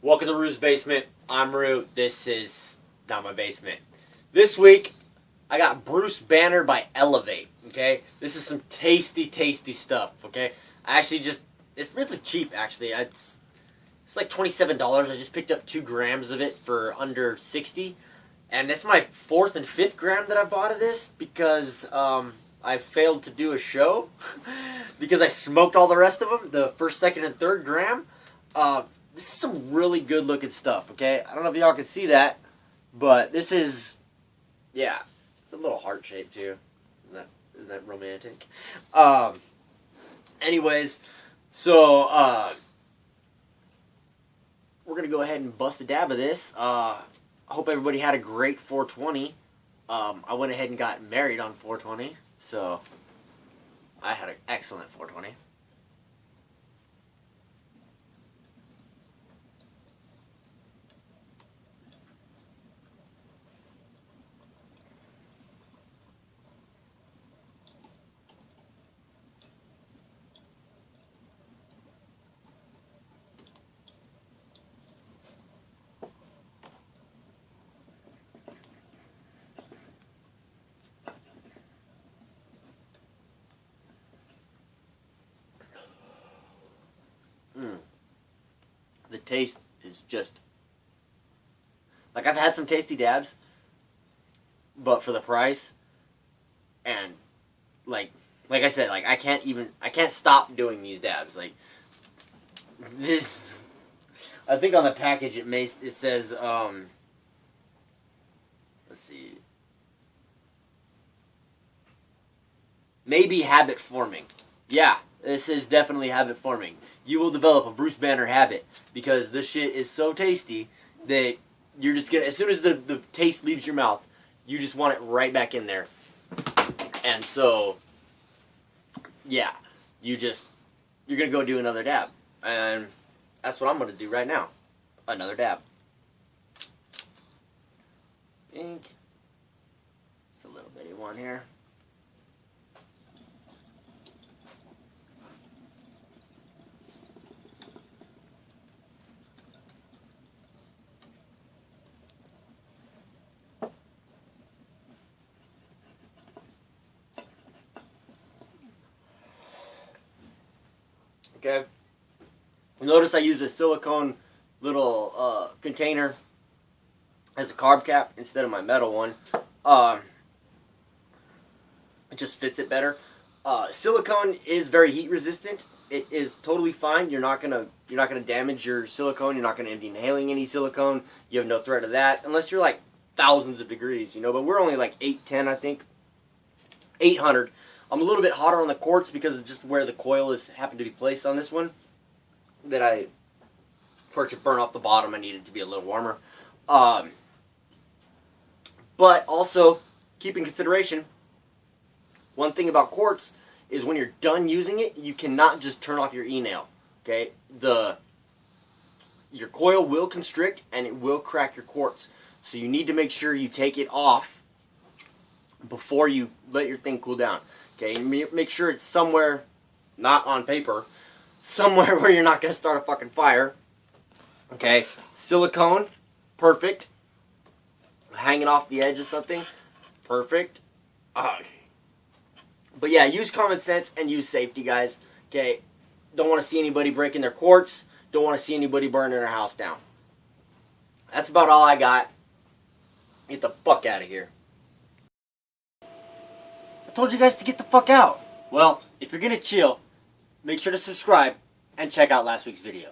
Welcome to Rue's Basement. I'm Rue. This is not my basement. This week, I got Bruce Banner by Elevate. Okay, this is some tasty, tasty stuff. Okay, I actually just it's really cheap. Actually, it's it's like twenty seven dollars. I just picked up two grams of it for under sixty, and it's my fourth and fifth gram that I bought of this because um, I failed to do a show because I smoked all the rest of them. The first, second, and third gram. Uh, this is some really good looking stuff. Okay, I don't know if y'all can see that, but this is yeah, it's a little heart shape too. Isn't that isn't that romantic? Um. Anyways, so uh, we're gonna go ahead and bust a dab of this. Uh, I hope everybody had a great 420. Um, I went ahead and got married on 420, so I had an excellent 420. Mm. The taste is just like I've had some tasty dabs, but for the price, and like like I said, like I can't even I can't stop doing these dabs. Like this, I think on the package it may it says um. Let's see. Maybe habit forming. Yeah, this is definitely habit forming you will develop a Bruce Banner habit because this shit is so tasty that you're just gonna as soon as the, the taste leaves your mouth, you just want it right back in there. And so yeah, you just you're gonna go do another dab. And that's what I'm gonna do right now. Another dab. Ink. It's a little bitty one here. Okay. Notice I use a silicone little uh, container as a carb cap instead of my metal one. Um, it just fits it better. Uh, silicone is very heat resistant. It is totally fine. You're not gonna you're not gonna damage your silicone. You're not gonna be inhaling any silicone. You have no threat of that unless you're like thousands of degrees, you know. But we're only like 810, I think. 800. I'm a little bit hotter on the quartz because it's just where the coil is happened to be placed on this one. That I, for it to burn off the bottom, I needed to be a little warmer. Um, but also, keep in consideration, one thing about quartz is when you're done using it, you cannot just turn off your e-nail. Okay, the your coil will constrict and it will crack your quartz. So you need to make sure you take it off before you let your thing cool down. Okay, make sure it's somewhere, not on paper, somewhere where you're not going to start a fucking fire. Okay, silicone, perfect. Hanging off the edge of something, perfect. Uh, but yeah, use common sense and use safety, guys. Okay, don't want to see anybody breaking their quartz. Don't want to see anybody burning their house down. That's about all I got. Get the fuck out of here told you guys to get the fuck out. Well, if you're gonna chill, make sure to subscribe and check out last week's video.